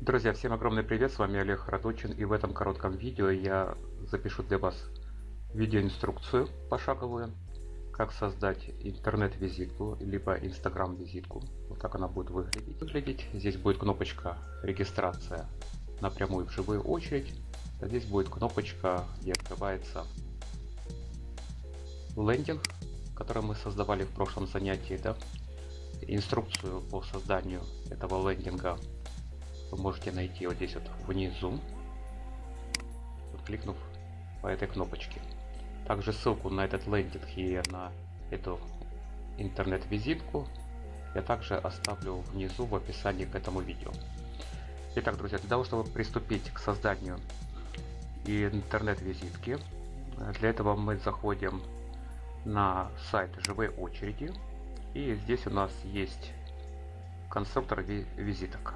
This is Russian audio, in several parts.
Друзья, всем огромный привет, с вами Олег Радучин и в этом коротком видео я запишу для вас видеоинструкцию пошаговую, как создать интернет-визитку, либо инстаграм-визитку. Вот так она будет выглядеть. Здесь будет кнопочка регистрация напрямую в живую очередь. А здесь будет кнопочка, где открывается лендинг, который мы создавали в прошлом занятии. Да? Инструкцию по созданию этого лендинга вы можете найти вот здесь вот внизу, вот кликнув по этой кнопочке. Также ссылку на этот лендинг и на эту интернет-визитку я также оставлю внизу в описании к этому видео. Итак, друзья, для того, чтобы приступить к созданию интернет-визитки, для этого мы заходим на сайт живой очереди и здесь у нас есть конструктор визиток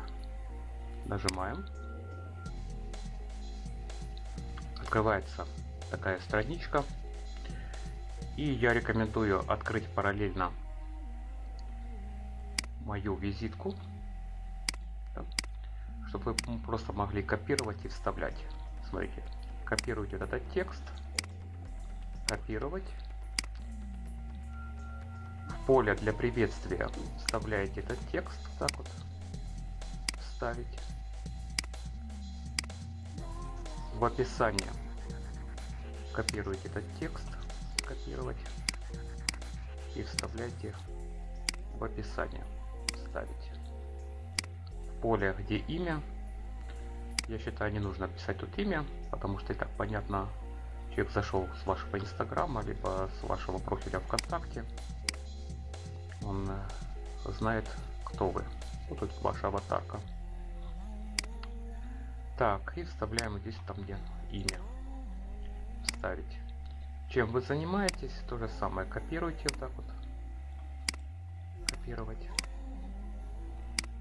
нажимаем. Открывается такая страничка. И я рекомендую открыть параллельно мою визитку, чтобы вы просто могли копировать и вставлять. Смотрите, копируйте этот текст, копировать. В поле для приветствия вставляете этот текст, так вот, вставить. В описании копируйте этот текст, копировать и вставляйте в описание, ставите. В поле, где имя, я считаю, не нужно писать тут имя, потому что и так понятно, человек зашел с вашего инстаграма, либо с вашего профиля ВКонтакте, он э, знает, кто вы. Вот тут ваша аватарка. Так, и вставляем здесь там, где имя. Вставить. Чем вы занимаетесь, то же самое. Копируйте вот так вот. Копировать.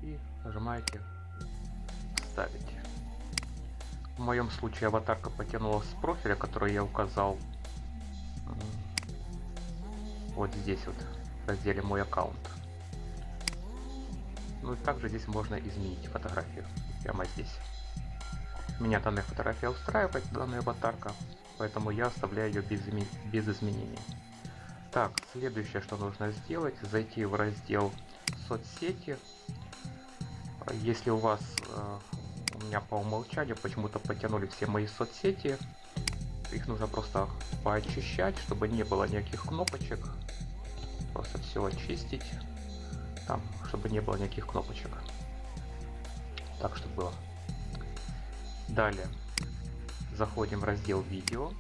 И нажимаете вставить. В моем случае аватарка потянулась с профиля, который я указал вот здесь вот в разделе мой аккаунт. Ну и также здесь можно изменить фотографию прямо здесь. Меня данная фотография устраивает, данная аватарка, поэтому я оставляю ее без, без изменений. Так, следующее, что нужно сделать, зайти в раздел соцсети. Если у вас, э, у меня по умолчанию почему-то потянули все мои соцсети, их нужно просто поочищать, чтобы не было никаких кнопочек. Просто все очистить, там, чтобы не было никаких кнопочек. Так, чтобы было Далее заходим в раздел видео.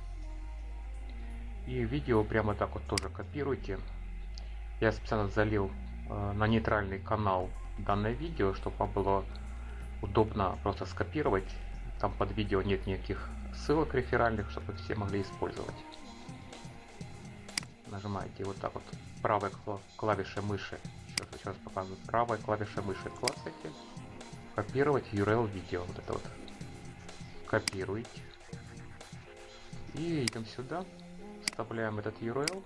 И видео прямо так вот тоже копируйте. Я специально залил э, на нейтральный канал данное видео, чтобы было удобно просто скопировать. Там под видео нет никаких ссылок реферальных, чтобы все могли использовать. Нажимаете вот так вот правой клавишей мыши. Сейчас, сейчас показываю. Правой клавишей мыши клацаете. Копировать URL видео. Вот это вот копируете. И идем сюда, вставляем этот URL,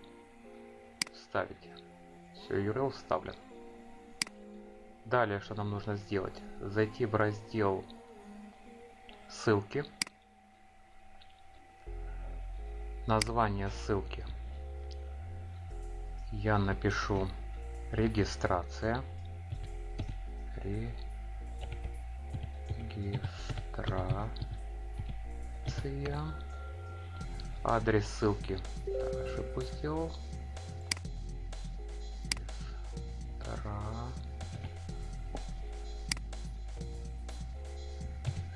вставить. Все, URL вставлен. Далее, что нам нужно сделать? Зайти в раздел ссылки. Название ссылки. Я напишу регистрация. Регистрация информация. Адрес ссылки. Так, ошибку сделал.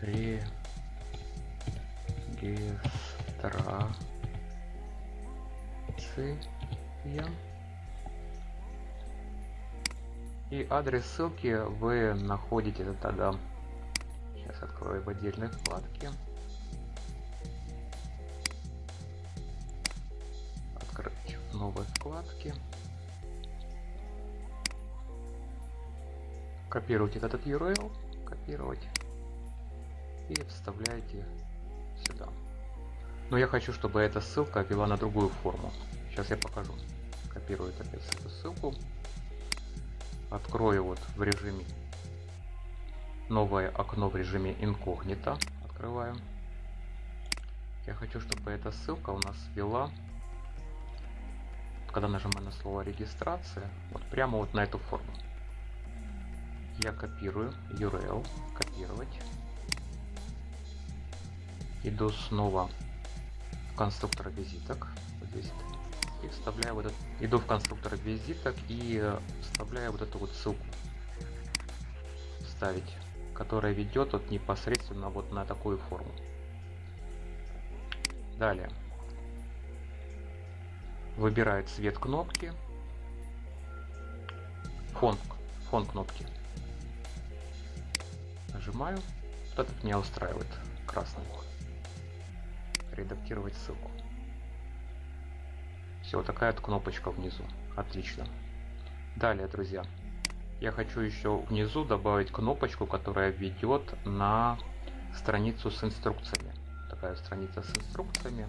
Регистрация. И адрес ссылки вы находите тогда. Сейчас открою в отдельной вкладке. Вкладке. Копируйте этот URL, копировать и вставляете сюда. Но я хочу, чтобы эта ссылка вела на другую форму. Сейчас я покажу. Копирую опять эту ссылку. Открою вот в режиме новое окно в режиме инкогнито. Открываю. Я хочу, чтобы эта ссылка у нас вела, когда нажимаю на слово регистрация, вот прямо вот на эту форму. Я копирую URL, копировать. Иду снова в конструктор визиток. Вот здесь и вставляю вот этот, иду в конструктор визиток и вставляю вот эту вот ссылку вставить, которая ведет вот непосредственно вот на такую форму. Далее. Выбираю цвет кнопки. Фон, фон кнопки. Нажимаю. Вот этот меня устраивает. Красный. Редактировать ссылку. Все, такая вот кнопочка внизу. Отлично. Далее, друзья, я хочу еще внизу добавить кнопочку, которая ведет на страницу с инструкциями. Такая страница с инструкциями,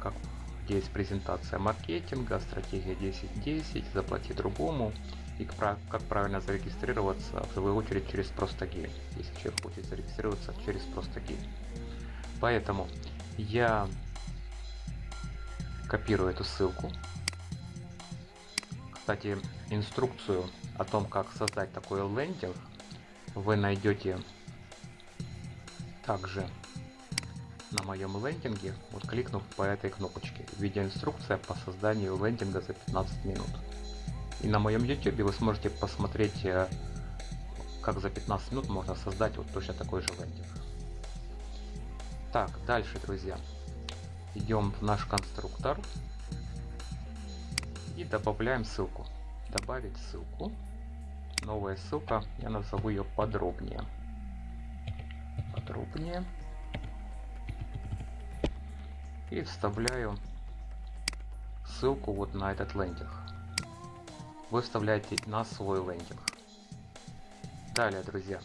как где есть презентация маркетинга, стратегия 10.10, заплати другому и как правильно зарегистрироваться, в свою очередь через Простогей, если человек хочет зарегистрироваться через Простогей. Поэтому я копирую эту ссылку. Кстати, инструкцию о том, как создать такой лендинг, вы найдете также на моем лендинге, вот кликнув по этой кнопочке. Видеоинструкция по созданию лендинга за 15 минут. И на моем YouTube вы сможете посмотреть, э, как за 15 минут можно создать вот точно такой же лендинг. Так, дальше, друзья идем в наш конструктор и добавляем ссылку. Добавить ссылку. Новая ссылка, я назову ее подробнее. Подробнее. И вставляю ссылку вот на этот лендинг. Вы вставляете на свой лендинг. Далее, друзья,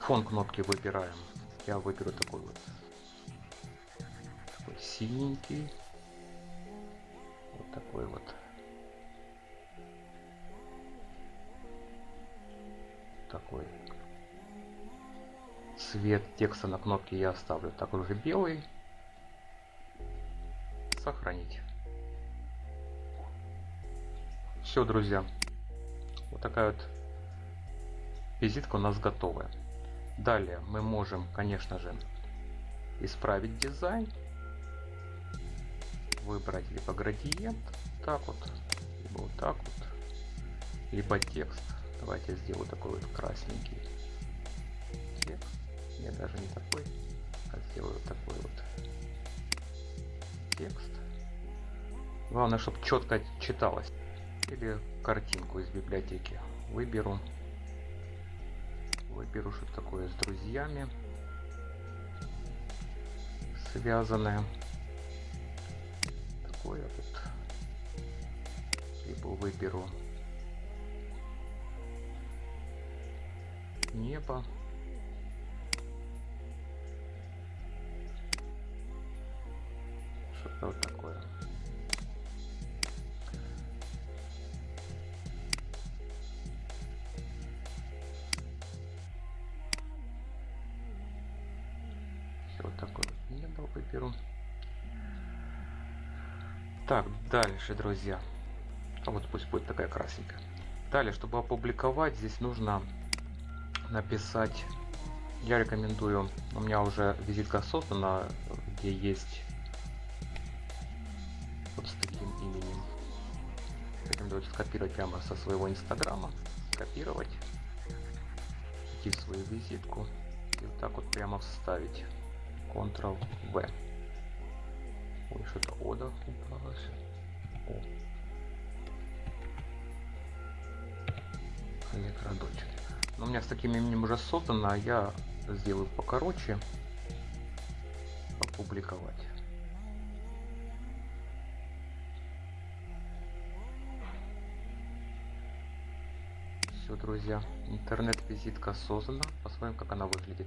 фон кнопки выбираем. Я выберу такой вот такой синенький. Вот такой вот. Такой. Цвет текста на кнопке я оставлю такой же белый. Сохранить. Все, друзья. Вот такая вот визитка у нас готовая. Далее мы можем, конечно же, исправить дизайн, выбрать либо градиент, так вот, либо вот так вот, либо текст. Давайте я сделаю такой вот красненький. Не даже не такой, а сделаю такой вот текст. Главное, чтобы четко читалось. Или картинку из библиотеки выберу выберу что такое с друзьями связанное такое вот либо выберу небо что-то вот такое вот такой вот небо выберу. Так, дальше, друзья. А вот пусть будет такая красненькая. Далее, чтобы опубликовать, здесь нужно написать. Я рекомендую, у меня уже визитка создана, где есть Рекомендую скопировать прямо со своего инстаграма, копировать, идти в свою визитку и вот так вот прямо вставить. Ctrl-V. Ой, что-то Ода убралось. О. Олег Радочек. Но у меня с таким именем уже создано, а я сделаю покороче. Опубликовать. Все, друзья, интернет-визитка создана. Посмотрим, как она выглядит.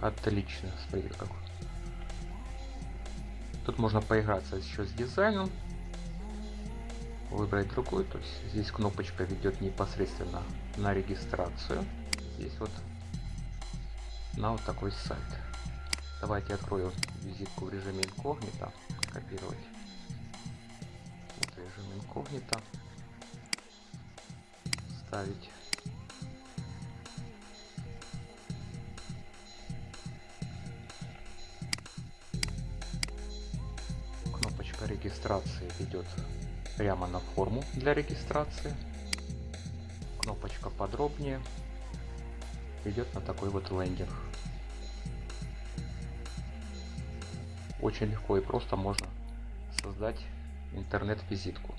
Отлично, смотрите как. Тут можно поиграться еще с дизайном, выбрать другой. То есть здесь кнопочка ведет непосредственно на регистрацию. Здесь вот на вот такой сайт. Давайте открою визитку в режиме инкогнито. Копировать. Режим инкогнито. Ставить. Регистрации ведет прямо на форму для регистрации. Кнопочка подробнее ведет на такой вот лендинг. Очень легко и просто можно создать интернет-визитку.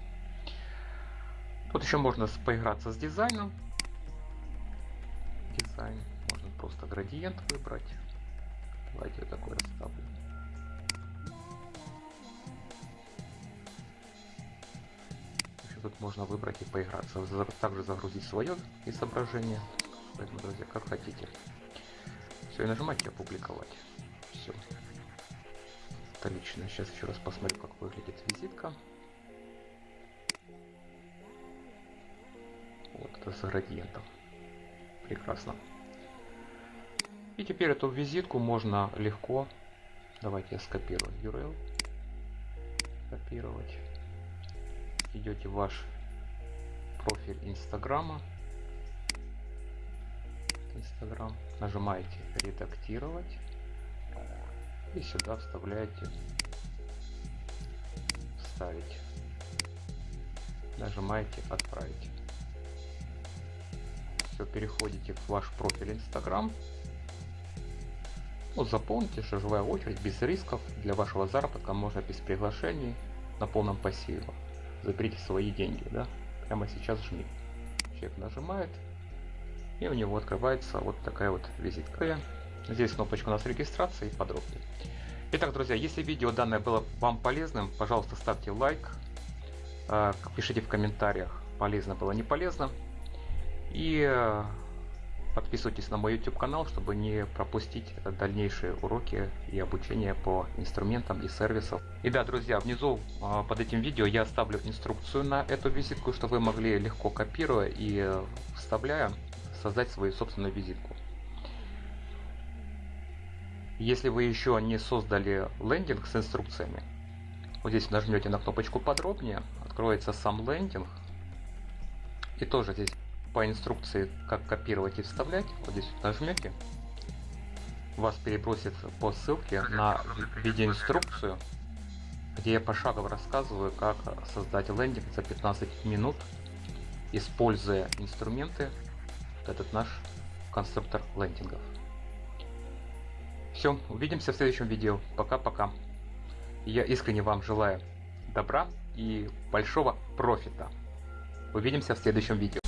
Тут еще можно поиграться с дизайном. Дизайн. Можно просто градиент выбрать. Давайте я такой расставлю. тут можно выбрать и поиграться. Также загрузить свое изображение. Поэтому, друзья, как хотите. Все, и нажимайте опубликовать. Все. Отлично. Сейчас еще раз посмотрю, как выглядит визитка. Вот это с градиентом. Прекрасно. И теперь эту визитку можно легко, давайте я скопирую URL, копировать идете в ваш профиль Инстаграма. Инстаграм. Нажимаете редактировать. И сюда вставляете вставить. Нажимаете отправить. Все, переходите в ваш профиль Инстаграм. Вот заполните шажевая очередь без рисков. Для вашего заработка можно без приглашений на полном пассиве заберите свои деньги, да, прямо сейчас жми. Человек нажимает, и у него открывается вот такая вот визитка. Здесь кнопочка у нас регистрации и подробнее. Итак, друзья, если видео данное было вам полезным, пожалуйста, ставьте лайк, а, пишите в комментариях, полезно было, не полезно. И а, Подписывайтесь на мой YouTube канал, чтобы не пропустить дальнейшие уроки и обучение по инструментам и сервисам. И да, друзья, внизу а, под этим видео я оставлю инструкцию на эту визитку, чтобы вы могли легко копируя и э, вставляя создать свою собственную визитку. Если вы еще не создали лендинг с инструкциями, вот здесь нажмете на кнопочку подробнее, откроется сам лендинг. И тоже здесь по инструкции, как копировать и вставлять, вот здесь вот нажмете, вас перебросит по ссылке на видеоинструкцию, где я пошагово рассказываю, как создать лендинг за 15 минут, используя инструменты, этот наш конструктор лендингов. Все, увидимся в следующем видео. Пока-пока. Я искренне вам желаю добра и большого профита. Увидимся в следующем видео.